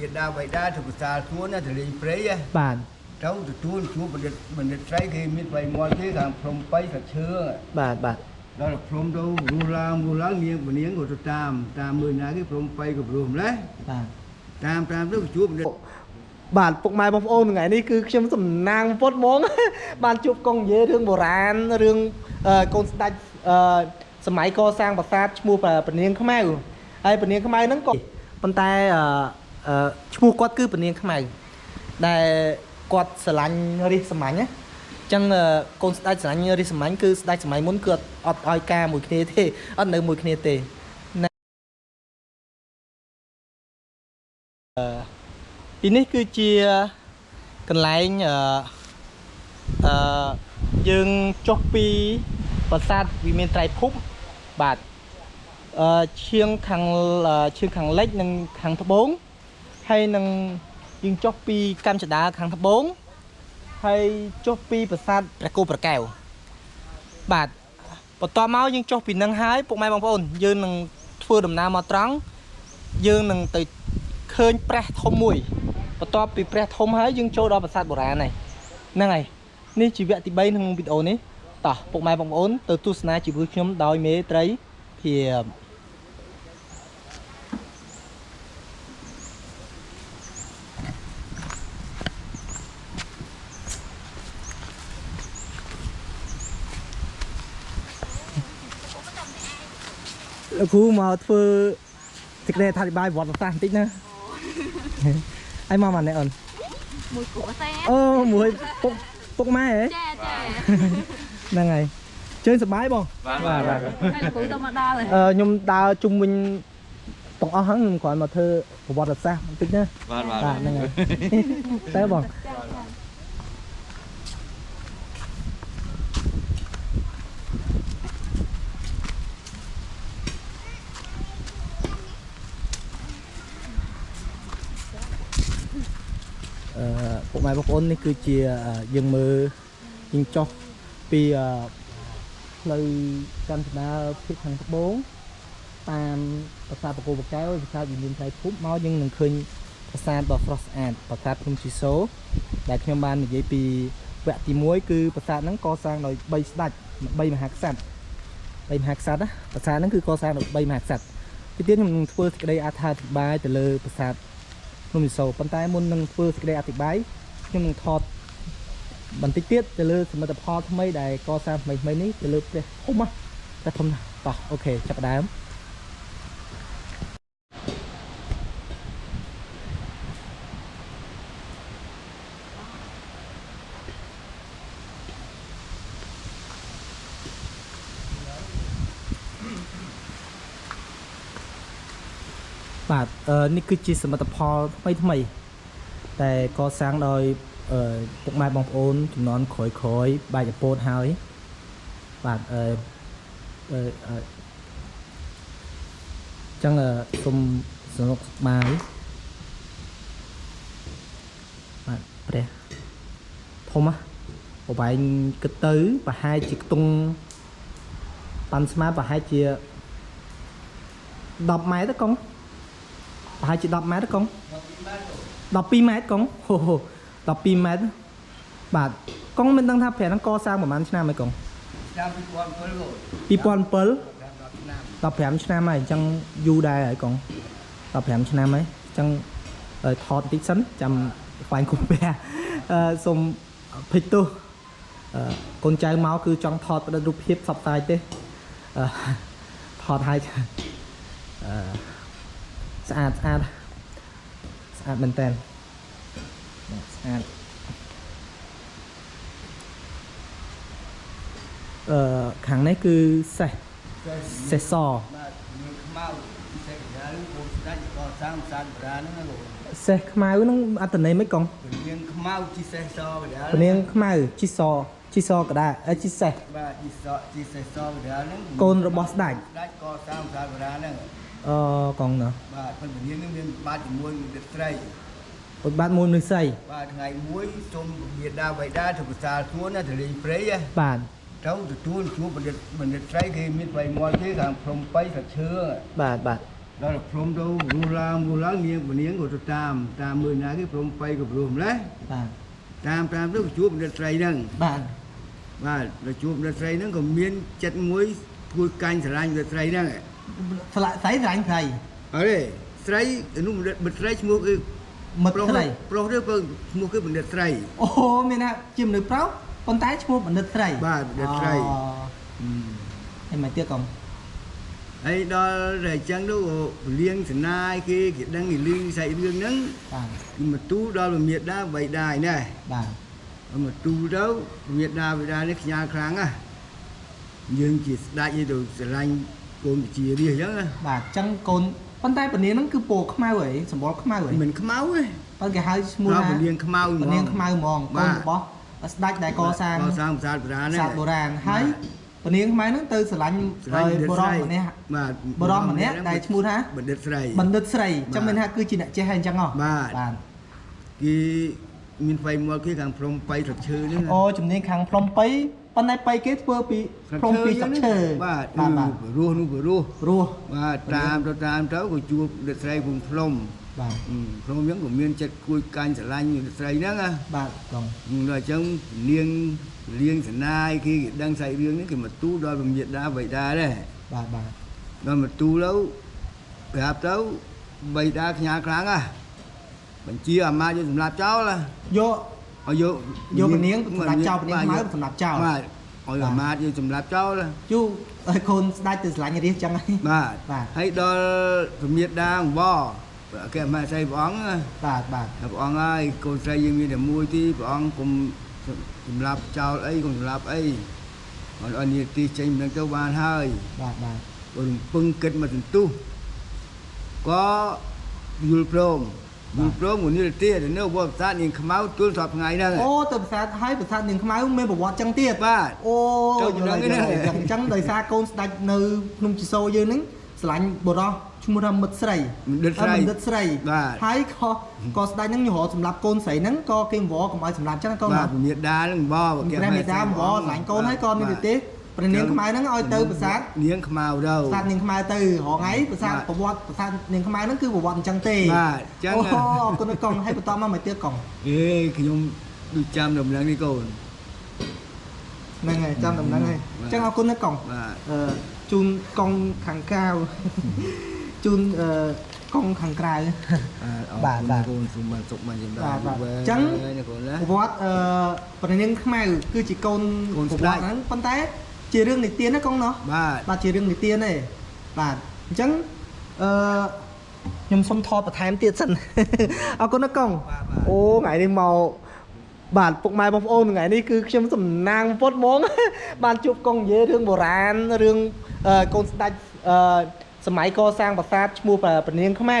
វាដាបៃតាទៅភាសាសួនណាទៅលេងព្រៃហ៎បាទទៅទទួលជួបបណ្ឌិតបណ្ឌិតស្រីគេមានបៃមាត់គេខាងព្រំបៃសាឈើបាទបាទដល់ព្រំទៅរស់ឡើងរស់ឡើងនាងពនាងក៏ទៅតាមតាមមើលណាគេព្រំបៃក៏ព្រមម្លេះបាទតាមតាមទៅជួបបណ្ឌិតបាទពុកម៉ែបងប្អូនថ្ងៃនេះគឺខ្ញុំសំណាងពុតហ្មង បានជួបកងនិយាយរឿងបុរាណរឿងអឺកូនស្ដេចអឺសម័យកសាងប្រាសាទឈ្មោះពនាងខ្មៅហើយពនាងខ្មៅហ្នឹងក៏ប៉ុន្តែអឺអឺ ឈ្មោះគាត់គឺពនាងខ្មៅដែលគាត់ស្រឡាញ់រាជសម្ាញ់ណាអញ្ចឹងអឺកូនស្ដេចស្រឡាញ់រាជសម្ាញ់គឺស្ដេចសម័យមុនគឺអត់អត់ឲ្យការមួយគ្នាទេអត់នៅមួយគ្នាទេណាអឺទីនេះគឺជាកន្លែងអឺអឺយើងចុះពីប្រាសាទវិមានត្រៃភពបាទអឺឈៀងខាងអឺឈៀងខាងលិចនិងខាងត្បូង ហើយនឹងយើងចុះពីកម្មចដាខាងត្បូងហើយចុះពីប្រាសាទព្រះគោប្រកែវបាទបន្តមកយើងចុះពីនឹងហើយពុកម៉ែបងប្អូនយើងនឹងធ្វើដំណើរមកត្រង់យើងនឹងទៅឃើញព្រះធំមួយបន្ទាប់ពីព្រះធំហើយយើងចូលដល់ប្រាសាទបុរាណហើយហ្នឹងហើយនេះជាវគ្គទី3ក្នុងវីដេអូនេះតោះពុកម៉ែបងប្អូនទៅទស្សនាជីវិតខ្ញុំដោយមេត្រីភាព លោកគ្រូមកធ្វើសេចក្តីអធិប្បាយវត្តប្រាសាទបន្តិចណាហើយមកមកនេះអូនមួយគូអសេអូមួយពុកពុកម៉ែហ៎ចាចាហ្នឹងហើយជើងសប្បាយបងបាទបាទហើយគូទៅមកដល់ហើយអឺខ្ញុំដើរជុំវិញទាំងអស់ហ្នឹងខ្ញុំគ្រាន់មកធ្វើប្រវត្តិសាស្ត្របន្តិចណាបាទបាទបាទហ្នឹងហើយតើបង ពុកម៉ែបងប្អូននេះគឺជាអឺយើងមើលយើងចុះពីអឺផ្លូវកាន់ស្ដារភាគខាងត្បូងតាមប្រាសាទបកគោបកែវប្រាសាទវិមានត្រៃភពមកយើងនឹងឃើញប្រាសាទដ៏ស្រស់ស្អាតប្រាសាទភ្នំជីសូដែលខ្ញុំបាននិយាយពីវគ្គទី1គឺប្រាសាទហ្នឹងកសាងដោយ3ស្ដេច3មហាក្សត្រ3មហាក្សត្រណាប្រាសាទហ្នឹងគឺកសាងដោយ3មហាក្សត្រទីទៀតខ្ញុំនឹងធ្វើសេចក្តីអត្ថាធិប្បាយទៅលើប្រាសាទភ្នំជីសូប៉ុន្តែមុននឹងធ្វើសេចក្តីអធិប្បាយខ្ញុំនឹងថតបន្តិចទៀតទៅលើសមិទ្ធផលថ្មីដែលកសាងថ្មីថ្មីនេះទៅលើព្រះធំណាព្រះធំណាស់តោះអូខេចាប់ផ្ដើម បាទអឺនេះគឺជាសមិទ្ធផលថ្មីថ្មី តែកសាងដោយអឺពុកម៉ែបងប្អូនចំនួនក្រោយក្រោយៗបាយចពោតហើយបាទអឺអឺអឺចឹងអឺសូមសនុកសប្បាយបាទព្រះធំណាប្រហែលគិតទៅប្រហែលជាខ្ទង់ប៉ាន់ស្មាប្រហែលជា10ម៉ែត្រទេកុង ប្រហែលជា10ម៉ែត្រទេកុង12ម៉ែត្រកុងហូហូ12ម៉ែត្របាទកុងមិនដឹងថាប្រាក់ហ្នឹងកសាងប្រហែលឆ្នាំហើយកុងតាម2007គាត់2007តាម10ឆ្នាំ15ឆ្នាំហើយអញ្ចឹងយូរដែរហើយកុង15ឆ្នាំហើយអញ្ចឹងឲ្យថតបន្តិចសិនចាំបាញ់គុំព្រះអឺសូមភេទទោសអឺកូនចៅមកគឺចង់ថតផ្តិតរូបភាពសពតាយទេអឺថតឲ្យអឺ ស្អាតស្អាតស្អាតមែនតើស្អាតអឺខាងនេះគឺសេះសេះសបាទមានខ្មៅពិសេសកណ្ដាលគោស្ដេចក៏សាងប្រាសាទបុរាណហ្នឹងណាលោកសេះខ្មៅហ្នឹងអត្តន័យមិនកងពនាងខ្មៅជីសេះសកណ្ដាលពនាងខ្មៅជីសជីសកដាអឺជីសេះបាទជីសជីសេះសកណ្ដាលហ្នឹងកូនរបស់ស្ដេចស្ដេចក៏សាងប្រាសាទបុរាណហ្នឹង អឺកងណោះបាទប៉ុន្តែពនាងហ្នឹងមានបាតជាមួយនឹងទឹកត្រីពុតបាទមួយមនុស្សស្រីបាទថ្ងៃមួយសូមមេដាបៃតាទៅភាសាសួនណាទៅលេងព្រៃហ៎បាទទៅទទួលជួបបណ្ឌិតបណ្ឌិតស្រីគេមានបៃមាត់គេខាងព្រំបៃសាឈើបាទបាទដ đó là from đâu ru la ru la nghi ងពនាងក៏ទៅតាមតាមមើលណាគេព្រមបៃក៏ព្រមម្លេះបាទតាមតាមទៅជួបបណ្ឌិតស្រីហ្នឹងបាទបាទដល់ជួបបណ្ឌិតស្រីហ្នឹងក៏មានចិត្តមួយធ្វើកាញ់ស្រឡាញ់បណ្ឌិតស្រីហ្នឹង ស្លាក់ស្រីស្រឡាញ់ស្រីអរេស្រីនោះបណ្ឌិតបណ្ឌិតស្រីឈ្មោះគឺមិត្តប្រុសស្រីប្រុសឬក៏ឈ្មោះគឺបណ្ឌិតស្រីអូមានថាជាមនុស្សប្រុសប៉ុន្តែឈ្មោះបណ្ឌិតស្រីបាទបណ្ឌិតស្រីអូហើយមកទៀតកុំហើយដល់តែអញ្ចឹងទៅក៏លៀងសណាយគេគេដឹងគេលឺសាច់រឿងហ្នឹងបាទគេមកទូលដល់មេដាបៃដាឯណែបាទមកទូលទៅមេដាបៃដានេះខ្ញាល់ខ្លាំងណាស់យើងជាស្ដេចឯទៅស្រឡាញ់ កូនជារាជអញ្ចឹងណាបាទអញ្ចឹងកូនប៉ុន្តែពនាងហ្នឹងគឺពណ៌ខ្មៅហីសម្បល់ខ្មៅហីមិនខ្មៅទេប៉ុន្តែគេហៅឈ្មោះដល់ថាពលាងខ្មៅហ្មពងនាងខ្មៅហ្មងកូនរបស់ស្ដេចដែលកសាងកសាងប្រាសាទបុរាណសាស្ត្របុរាណហើយពនាងខ្មៅហ្នឹងទៅស្រឡាញ់ស្រឡាញ់បណ្ឌិតបរស្រីមម្នាក់បាទបរមម្នាក់ដែលឈ្មោះថាបណ្ឌិតស្រីបណ្ឌិតស្រីបាទចាំមានថាគឺជាអ្នកចេះហើយអញ្ចឹងហ៎បាទបាទគេមានໄຟមកគេខាងព្រំបៃស្លឹកឈើហ្នឹងណាអូជំនាញខាងភ្នំប៉ៃ ប៉ុន្តែប៉ៃគេធ្វើពីភ្នំពីស្លឹកឈើបាទបាទបាទរស់នោះក៏រស់រស់បាទតាមទៅតាមទៅក៏ជួបដិតស្រីភូមិភ្លុំបាទអឺភ្លុំហ្នឹងក៏មានចិត្តគួយកាញ់ស្រឡាញ់ដិតស្រីហ្នឹងណាបាទកងដល់អញ្ចឹងលៀងលៀងសណាយគេគេដឹងសាច់រឿងនេះគេមកទូលដល់ពញាតាបៃតាដែរបាទបាទដល់មកទូលទៅប្រាប់ទៅបៃតាខ្ញាល់ខ្លាំងណាស់បញ្ជាអាម៉ាតយកសម្រាប់ចោលណាយក ឲ្យយកយកពនាងសម្រាប់ចោលពនាងខ្មៅសម្រាប់ចោលបាទឲ្យអាម៉ាតយកសម្រាប់ចោលណាយូឲ្យកូនស្ដាច់ទៅស្រឡាញ់រាជចឹងហើយបាទបាទហើយដល់ពញាតាអង្វរគេអាម៉ាតស្រីព្រះអង្គណាបាទបាទហើយព្រះអង្គហើយកូនស្រីយើងមានតែមួយទីព្រះអង្គគុំសម្រាប់ចោលអីគុំសម្រាប់អីអត់អត់នីតិចេញមិនដឹងទៅបានហើយបាទបាទបើរំពឹងគិតមកសន្ទុះក៏យល់ព្រម យល់ព្រមមួយនីតិទៅនៅវត្តប្រាសាទនាងខ្មៅទល់សពថ្ងៃហ្នឹងអូទៅប្រាសាទហើយប្រាសាទនាងខ្មៅមានប្រវត្តិចឹងទៀតបាទអូទៅយល់ហើយដឹងយល់ហើយទេអញ្ចឹងដោយសារកូនស្ដាច់នៅភ្នំជីសូរយើងហ្នឹងស្រឡាញ់បុរសឈ្មោះថាមិត្តស្រីបណ្ឌិតស្រីអឺបណ្ឌិតស្រីបាទហើយក៏ក៏ស្ដាច់ហ្នឹងយល់សម្រាប់កូនស្រីហ្នឹងក៏គេអង្វរកុំឲ្យសម្រាប់ចឹងណាកូនបាទណាពញាតានឹងបបព្រះមេតាអង្វរស្រឡាញ់កូនហើយក៏មានទេ ព្រះនាងខ្មៅហ្នឹងឲ្យទៅប្រាសាទនាងខ្មៅទៅប្រាសាទនាងខ្មៅទៅរហងៃប្រាសាទបាទប្រវត្តិប្រាសាទនាងខ្មៅហ្នឹងគឺប្រវត្តិអញ្ចឹងទេបាទអញ្ចឹងអូណាអរគុណណាស់កងហើយបន្តមកមកទៀតកងអេខ្ញុំដូចចាំដំណឹងនេះកូនហ្នឹងហើយចាំដំណឹងហើយបាទអញ្ចឹងអរគុណណាស់កងបាទអឺជូនកងខាងក្រៅជូនអឺកងខាងក្រៅបាទបាទកូនសុំបានសុខបានចម្រើនបាទបាទវែងអញ្ចឹងណាកូនណាប្រវត្តិអឺព្រះនាងខ្មៅគឺជាកូនកូនប្រស្ដេវចត្តិហ្នឹងប៉ុន្តែ ជារឿងនិទានណាកងណោះបាទបាទជារឿងនិទានទេបាទអញ្ចឹងអឺខ្ញុំសុំថតបន្ថែមទៀតសិនអរគុណណាកងបាទបាទអូថ្ងៃនេះមកបាទពុកម៉ែបងប្អូនថ្ងៃនេះគឺខ្ញុំសំណាងពុតហ្មង បានជួបកងនិយាយរឿងបុរាណរឿងអឺកូនស្ដេចអឺសម័យកសាងប្រាសាទឈ្មោះព្រះនាងខ្មៅ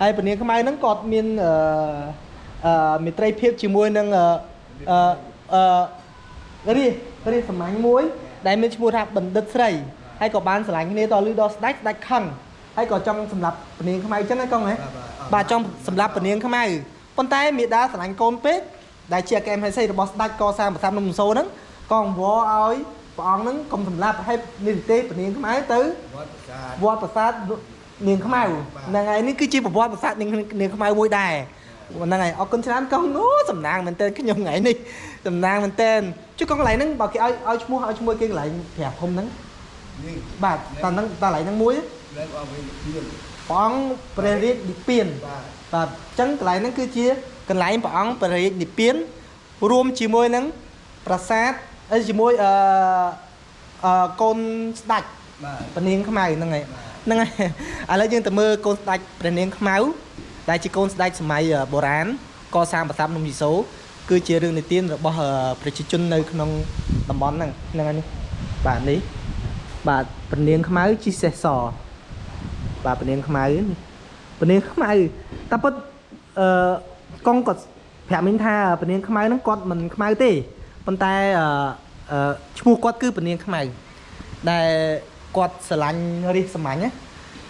ហើយព្រះនាងខ្មៅហ្នឹងគាត់មានអឺអឺមេត្រីភាពជាមួយនឹងអឺអឺអឺរាជរាជសម្ាញ់មួយ ដែលមានឈ្មោះថាបណ្ឌិតស្រីហើយក៏បានស្រឡាញ់គ្នាដល់លឺដល់ស្ដេចស្ដេចខឹងហើយក៏ចង់សម្លាប់ព្រះនាងខ្មៅអញ្ចឹងណាកងហ៎បាទចង់សម្រាប់ពនាងខ្មៅប៉ុន្តែមេដាស្រឡាញ់កូនពេកដែលជាអគ្គមហេសីរបស់ស្ដេចកសាងប្រាសាទនំសូរហ្នឹងក៏អង្វរឲ្យព្រះអង្គហ្នឹងកុំសម្លាប់ឲ្យនិទេពនាងខ្មៅទៅវត្តប្រាសាទវត្តប្រាសាទនាងខ្មៅហ្នឹងហើយនេះគឺជាប្រវត្តិប្រាសាទនាងនាងខ្មៅមួយដែរ ហ្នឹងហើយអរគុណច្រើនកងអូសំណាងមែនតើខ្ញុំថ្ងៃនេះសំណាងមែនតើជួយកងកន្លែងហ្នឹងបើគេឲ្យឲ្យឈ្មោះឲ្យឈ្មោះគេកន្លែងប្រាធំហ្នឹងនេះបាទតើហ្នឹងតើកន្លែងហ្នឹងមួយលើកអស់វិញទៀតព្រះអង្គព្រះរាជនិព្វានបាទបាទអញ្ចឹងកន្លែងហ្នឹងគឺជាកន្លែងព្រះអង្គព្រះរាជនិព្វានរួមជាមួយនឹងប្រាសាទអីជាមួយអឺអឺកូនស្ដេចបាទព្រះនាងខ្មៅហ្នឹងហើយហ្នឹងហើយឥឡូវយើងទៅមើលកូនស្ដេចព្រះនាងខ្មៅ ដែលជាកូនស្ដេចសម័យអឺបុរាណកសាងប្រាសាទនំយីសូរគឺជារឿងនិទានរបស់អឺប្រជាជននៅក្នុងតំបន់ហ្នឹងហ្នឹងហើយនេះបាទនេះបាទព្រះនាងខ្មៅជីសេះសបាទពនាងខ្មៅនេះពនាងខ្មៅតែពិតអឺកងគាត់ប្រាប់មិញថាពនាងខ្មៅហ្នឹងគាត់មិនខ្មៅទេប៉ុន្តែអឺអឺឈ្មោះគាត់គឺពនាងខ្មៅដែលគាត់ស្រឡាញ់រាជសម្ាញ់ណាអញ្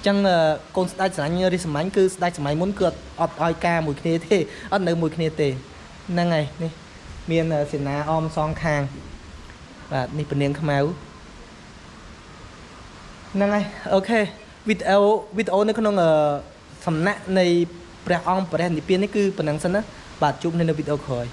ចឹងអឺកូនស្ដេចស្រឡាញ់រាជសម្ាញ់គឺស្ដេចសម័យមុនគឺអត់អត់ឲ្យការមួយគ្នាទេអត់នៅមួយគ្នាទេហ្នឹងហើយនេះមានអឺសេនាអមសងខាងបាទនេះពនាងខ្មៅហ្នឹងហើយអូខេអវីដេអូវីដេអូនៅក្នុងអឺសំណាក់នៃព្រះអង្គព្រះនិព្វាននេះគឺប៉ុណ្ណឹងសិនណាបាទជួបនៅនៅវីដេអូក្រោយ